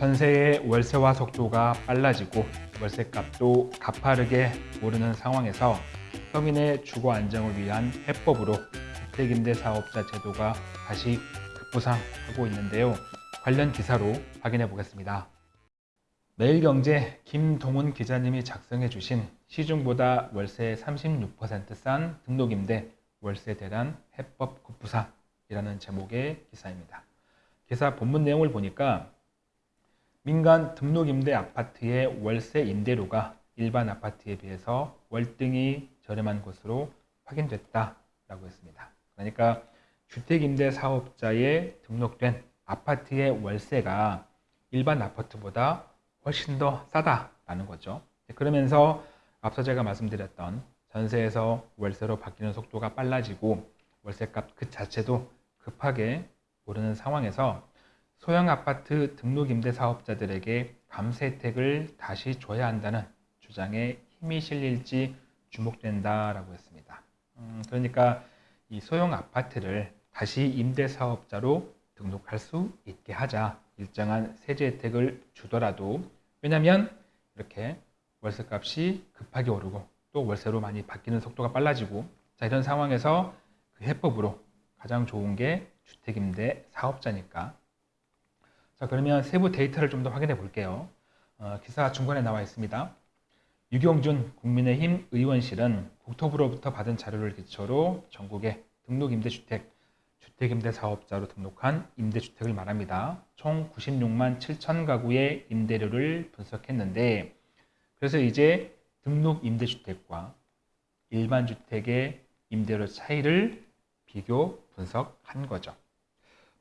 전세의 월세화 속도가 빨라지고 월세값도 가파르게 오르는 상황에서 서민의 주거 안정을 위한 해법으로 주택임대 사업자 제도가 다시 급부상하고 있는데요. 관련 기사로 확인해 보겠습니다. 매일경제 김동훈 기자님이 작성해 주신 시중보다 월세 36%싼 등록임대 월세 대란 해법 급부상이라는 제목의 기사입니다. 기사 본문 내용을 보니까 민간 등록임대 아파트의 월세 임대료가 일반 아파트에 비해서 월등히 저렴한 것으로 확인됐다라고 했습니다. 그러니까 주택임대 사업자에 등록된 아파트의 월세가 일반 아파트보다 훨씬 더 싸다라는 거죠. 그러면서 앞서 제가 말씀드렸던 전세에서 월세로 바뀌는 속도가 빨라지고 월세값 그 자체도 급하게 오르는 상황에서 소형 아파트 등록 임대 사업자들에게 감세 혜택을 다시 줘야 한다는 주장에 힘이 실릴지 주목된다라고 했습니다. 음, 그러니까 이 소형 아파트를 다시 임대 사업자로 등록할 수 있게 하자 일정한 세제 혜택을 주더라도 왜냐하면 이렇게 월세값이 급하게 오르고 또 월세로 많이 바뀌는 속도가 빨라지고 자 이런 상황에서 그 해법으로 가장 좋은 게 주택임대 사업자니까 자 그러면 세부 데이터를 좀 더 확인해 볼게요. 어, 기사 중간에 나와 있습니다. 유경준 국민의힘 의원실은 국토부로부터 받은 자료를 기초로 전국의 등록 임대주택, 주택임대사업자로 등록한 임대주택을 말합니다. 총 96만 7천 가구의 임대료를 분석했는데 그래서 이제 등록 임대주택과 일반 주택의 임대료 차이를 비교 분석한 거죠.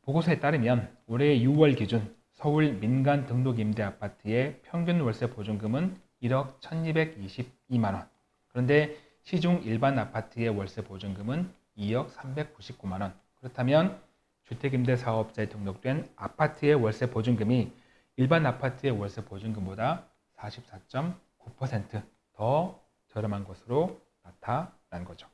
보고서에 따르면 올해 6월 기준 서울 민간 등록 임대 아파트의 평균 월세 보증금은 1억 1222만 원. 그런데 시중 일반 아파트의 월세 보증금은 2억 399만 원. 그렇다면 주택임대 사업자에 등록된 아파트의 월세 보증금이 일반 아파트의 월세 보증금보다 44.9%더 저렴한 것으로 나타난 거죠.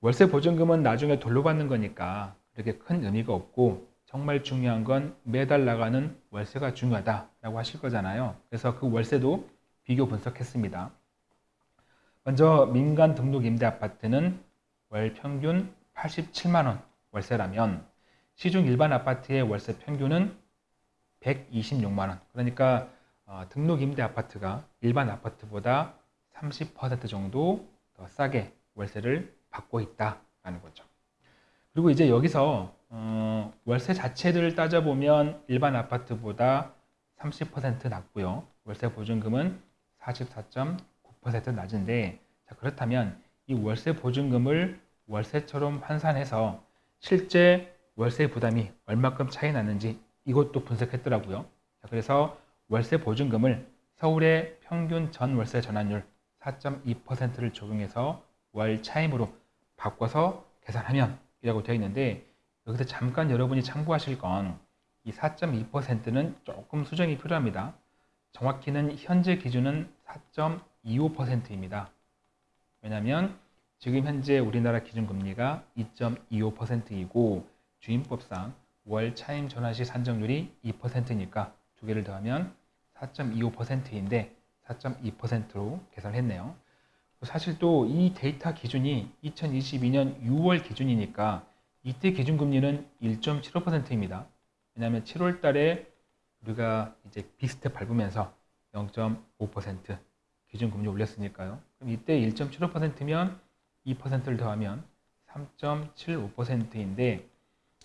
월세 보증금은 나중에 돌로 받는 거니까 그렇게 큰 의미가 없고 정말 중요한 건 매달 나가는 월세가 중요하다라고 하실 거잖아요. 그래서 그 월세도 비교 분석했습니다. 먼저 민간 등록 임대 아파트는 월 평균 87만 원 월세라면 시중 일반 아파트의 월세 평균은 126만 원. 그러니까 어, 등록 임대 아파트가 일반 아파트보다 30% 정도 더 싸게 월세를 받고 있다라는 거죠. 그리고 이제 여기서 어, 월세 자체를 따져보면 일반 아파트보다 30% 낮고요. 월세 보증금은 44.9% 낮은데 자, 그렇다면 이 월세 보증금을 월세처럼 환산해서 실제 월세 부담이 얼마큼 차이 나는지 이것도 분석했더라고요. 자, 그래서 월세 보증금을 서울의 평균 전 월세 전환율 4.2%를 적용해서 월 차임으로 바꿔서 계산하면 이라고 되어 있는데 여기서 잠깐 여러분이 참고하실 건 이 4.2%는 조금 수정이 필요합니다. 정확히는 현재 기준은 4.25%입니다. 왜냐하면 지금 현재 우리나라 기준금리가 2.25%이고 주임법상 월 차임 전환 시 산정률이 2%니까 두 개를 더하면 4.25%인데 4.2%로 계산했네요. 사실 또 이 데이터 기준이 2022년 6월 기준이니까 이때 기준금리는 1.75%입니다. 왜냐하면 7월 달에 우리가 이제 비스트 밟으면서 0.5% 기준금리 올렸으니까요. 그럼 이때 1.75%면 2%를 더하면 3.75%인데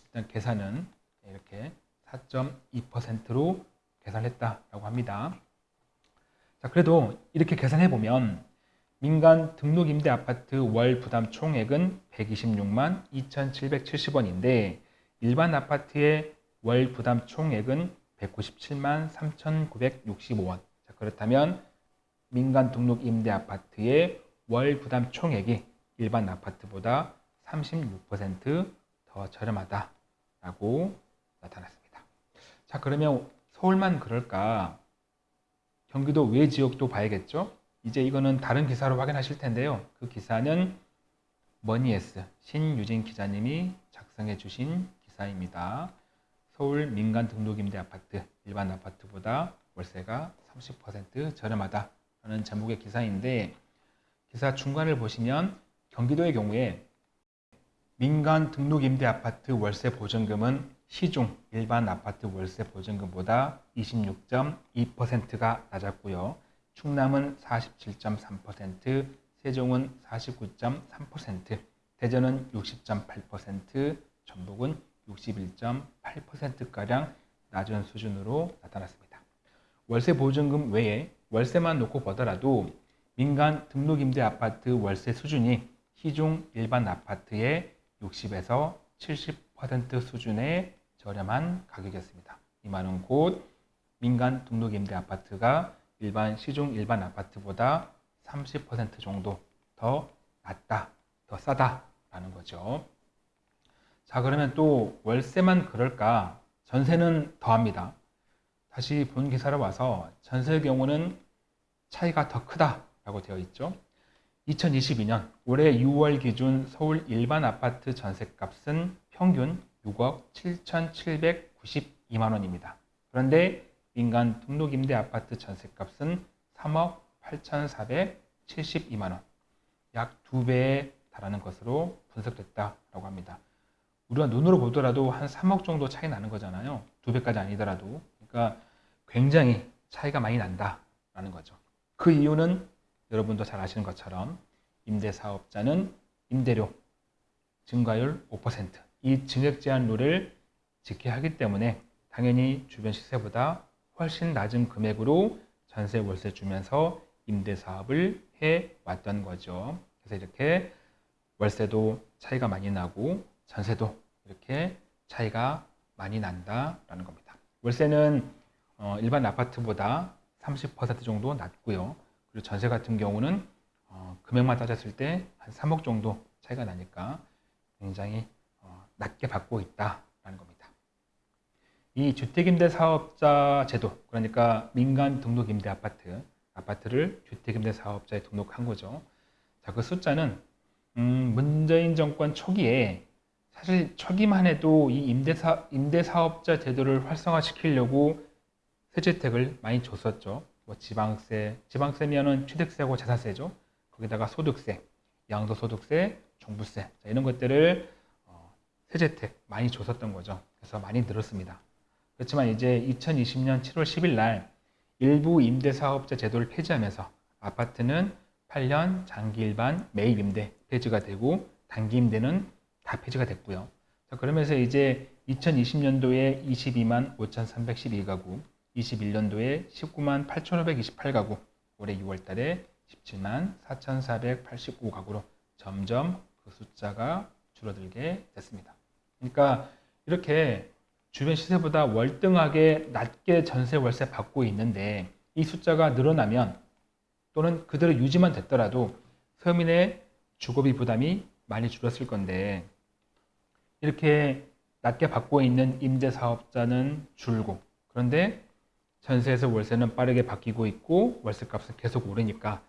일단 계산은 이렇게 4.2%로 계산했다라고 합니다. 자, 그래도 이렇게 계산해 보면 민간 등록 임대 아파트 월 부담 총액은 126만 2,770원인데 일반 아파트의 월 부담 총액은 197만 3,965원. 자, 그렇다면 민간 등록 임대 아파트의 월 부담 총액이 일반 아파트보다 36%더 저렴하다라고 나타났습니다. 자, 그러면 서울만 그럴까? 경기도 외 지역도 봐야겠죠? 이제 이거는 다른 기사로 확인하실 텐데요. 그 기사는 머니에스 신유진 기자님이 작성해 주신 기사입니다. 서울 민간 등록임대 아파트 일반 아파트보다 월세가 30% 저렴하다라는 제목의 기사인데 기사 중간을 보시면 경기도의 경우에 민간 등록임대 아파트 월세 보증금은 시중 일반 아파트 월세 보증금보다 26.2%가 낮았고요. 충남은 47.3%, 세종은 49.3%, 대전은 60.8%, 전북은 61.8%가량 낮은 수준으로 나타났습니다. 월세 보증금 외에 월세만 놓고 보더라도 민간 등록임대 아파트 월세 수준이 시중 일반 아파트의 60에서 70% 수준의 저렴한 가격이었습니다. 이 말은 곧 민간 등록임대 아파트가 일반 시중 일반 아파트보다 30% 정도 더 낫다, 더 싸다라는 거죠. 자 그러면 또 월세만 그럴까? 전세는 더합니다. 다시 본 기사를 와서 전세의 경우는 차이가 더 크다라고 되어 있죠. 2022년 올해 6월 기준 서울 일반 아파트 전세값은 평균 6억 7,792만 원입니다. 그런데 민간 등록임대 아파트 전세값은 3억 8,472만 원, 약두 배에 달하는 것으로 분석됐다라고 합니다. 우리가 눈으로 보더라도 한 3억 정도 차이 나는 거잖아요. 두 배까지 아니더라도. 그러니까 굉장히 차이가 많이 난다라는 거죠. 그 이유는 여러분도 잘 아시는 것처럼 임대사업자는 임대료 증가율 5%이 증액 제한 룰을 지켜야 하기 때문에 당연히 주변 시세보다 훨씬 낮은 금액으로 전세 월세 주면서 임대 사업을 해 왔던 거죠. 그래서 이렇게 월세도 차이가 많이 나고 전세도 이렇게 차이가 많이 난다라는 겁니다. 월세는 어, 일반 아파트보다 30% 정도 낮고요. 그리고 전세 같은 경우는 어, 금액만 따졌을 때 한 3억 정도 차이가 나니까 굉장히 어, 낮게 받고 있다라는 겁니다. 이 주택임대 사업자 제도, 그러니까 민간 등록임대 아파트, 아파트를 주택임대 사업자에 등록한 거죠. 자, 그 숫자는 음, 문재인 정권 초기에 사실 초기만 해도 이 임대사, 임대사업자 제도를 활성화시키려고 세제택을 많이 줬었죠. 뭐 지방세, 지방세면은 취득세고 자산세죠. 거기다가 소득세, 양도소득세, 종부세 자, 이런 것들을 어, 세제택 많이 줬었던 거죠. 그래서 많이 늘었습니다. 그렇지만 이제 2020년 7월 10일 날 일부 임대사업자 제도를 폐지하면서 아파트는 8년 장기 일반 매입 임대 폐지가 되고 단기 임대는 다 폐지가 됐고요. 자, 그러면서 이제 2020년도에 22만 5,312가구, 21년도에 19만 8,528가구, 올해 6월 달에 17만 4,485가구로 점점 그 숫자가 줄어들게 됐습니다. 그러니까 이렇게 주변 시세보다 월등하게 낮게 전세 월세 받고 있는데 이 숫자가 늘어나면 또는 그대로 유지만 됐더라도 서민의 주거비 부담이 많이 줄었을 건데 이렇게 낮게 받고 있는 임대사업자는 줄고 그런데 전세에서 월세는 빠르게 바뀌고 있고 월세값은 계속 오르니까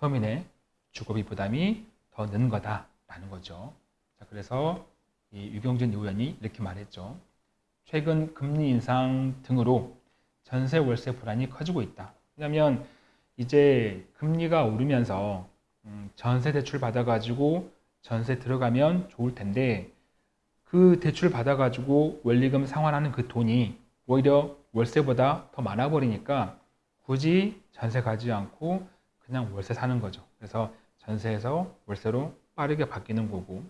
서민의 주거비 부담이 더 는 거다라는 거죠. 자, 그래서 이 유경준 의원이 이렇게 말했죠. 최근 금리 인상 등으로 전세 월세 불안이 커지고 있다. 왜냐하면 이제 금리가 오르면서 음, 전세 대출 받아가지고 전세 들어가면 좋을 텐데 그 대출 받아가지고 원리금 상환하는 그 돈이 오히려 월세보다 더 많아 버리니까 굳이 전세 가지 않고 그냥 월세 사는 거죠. 그래서 전세에서 월세로 빠르게 바뀌는 거고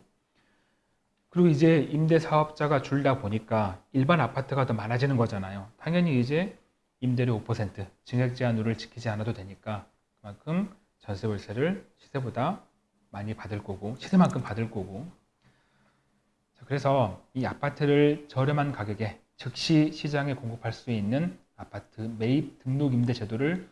그리고 이제 임대 사업자가 줄다 보니까 일반 아파트가 더 많아지는 거잖아요. 당연히 이제 임대료 5% 증액 제한율을 지키지 않아도 되니까 그만큼 전세 월세를 시세보다 많이 받을 거고 시세만큼 받을 거고 그래서 이 아파트를 저렴한 가격에 즉시 시장에 공급할 수 있는 아파트 매입 등록 임대 제도를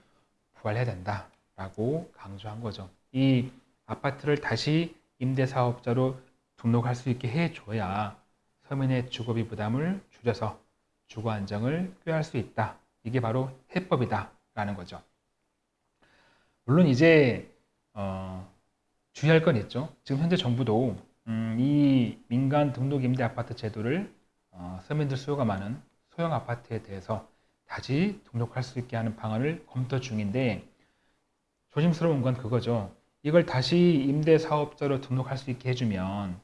부활해야 된다라고 강조한 거죠. 이 아파트를 다시 임대 사업자로 등록할 수 있게 해줘야 서민의 주거비 부담을 줄여서 주거 안정을 꾀할 수 있다. 이게 바로 해법이다 라는 거죠. 물론 이제 어, 주의할 건 있죠. 지금 현재 정부도 음, 이 민간 등록 임대 아파트 제도를 어, 서민들 수요가 많은 소형 아파트에 대해서 다시 등록할 수 있게 하는 방안을 검토 중인데 조심스러운 건 그거죠. 이걸 다시 임대 사업자로 등록할 수 있게 해주면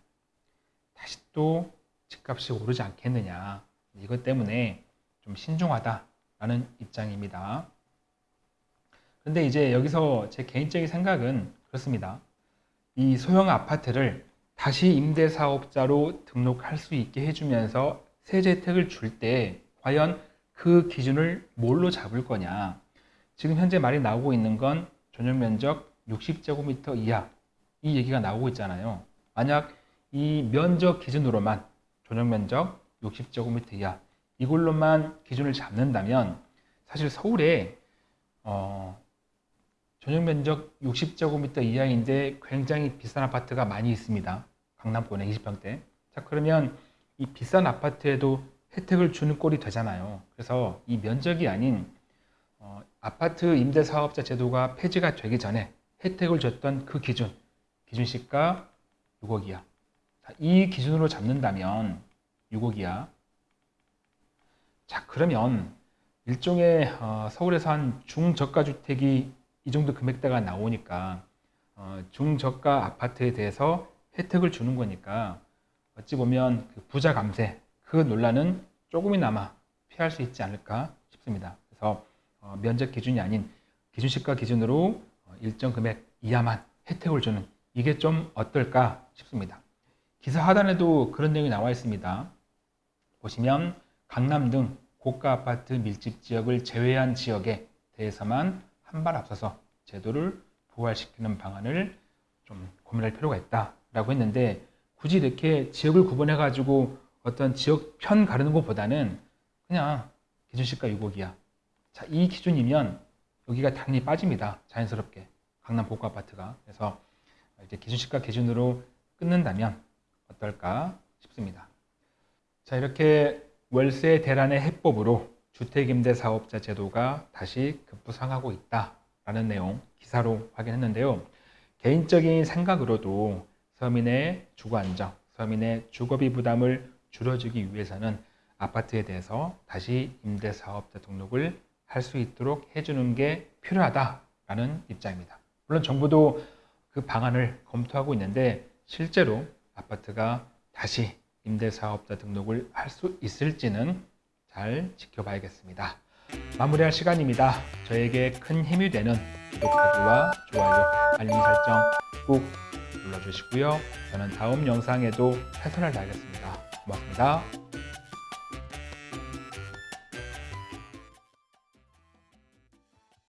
다시 또 집값이 오르지 않겠느냐. 이것 때문에 좀 신중하다라는 입장입니다. 그런데 이제 여기서 제 개인적인 생각은 그렇습니다. 이 소형 아파트를 다시 임대사업자로 등록할 수 있게 해주면서 세제 혜택을 줄 때 과연 그 기준을 뭘로 잡을 거냐. 지금 현재 말이 나오고 있는 건 전용 면적 60제곱미터 이하 이 얘기가 나오고 있잖아요. 만약 이 면적 기준으로만 전용 면적 60제곱미터 이하 이걸로만 기준을 잡는다면 사실 서울에 어, 전용 면적 60제곱미터 이하인데 굉장히 비싼 아파트가 많이 있습니다. 강남권에 20평대. 자, 그러면 이 비싼 아파트에도 혜택을 주는 꼴이 되잖아요. 그래서 이 면적이 아닌 어, 아파트 임대사업자 제도가 폐지가 되기 전에 혜택을 줬던 그 기준, 기준시가 6억 이하. 자, 이 기준으로 잡는다면 6억 이하. 자, 그러면 일종의 어, 서울에서 한 중저가 주택이 이 정도 금액대가 나오니까 어, 중저가 아파트에 대해서 혜택을 주는 거니까 어찌 보면 그 부자 감세 그 논란은 조금이나마 피할 수 있지 않을까 싶습니다. 그래서 어, 면적 기준이 아닌 기준시가 기준으로 어, 일정 금액 이하만 혜택을 주는 이게 좀 어떨까 싶습니다. 기사 하단에도 그런 내용이 나와 있습니다. 보시면 강남 등 고가 아파트 밀집 지역을 제외한 지역에 대해서만 한 발 앞서서 제도를 부활시키는 방안을 좀 고민할 필요가 있다라고 했는데 굳이 이렇게 지역을 구분해 가지고 어떤 지역 편 가르는 것보다는 그냥 기준시가 6억이야. 자, 이 기준이면 여기가 당연히 빠집니다. 자연스럽게 강남 고가 아파트가 그래서 이제 기준시가 기준으로 끊는다면 어떨까 싶습니다. 자, 이렇게 월세 대란의 해법으로 주택임대 사업자 제도가 다시 급부상하고 있다라는 내용 기사로 확인했는데요. 개인적인 생각으로도 서민의 주거 안정, 서민의 주거비 부담을 줄여주기 위해서는 아파트에 대해서 다시 임대사업자 등록을 할 수 있도록 해주는 게 필요하다라는 입장입니다. 물론 정부도 그 방안을 검토하고 있는데 실제로 아파트가 다시 임대사업자 등록을 할 수 있을지는 잘 지켜봐야겠습니다. 마무리할 시간입니다. 저에게 큰 힘이 되는 구독하기와 좋아요, 알림 설정 꾹 눌러주시고요. 저는 다음 영상에도 최선을 다하겠습니다. 고맙습니다.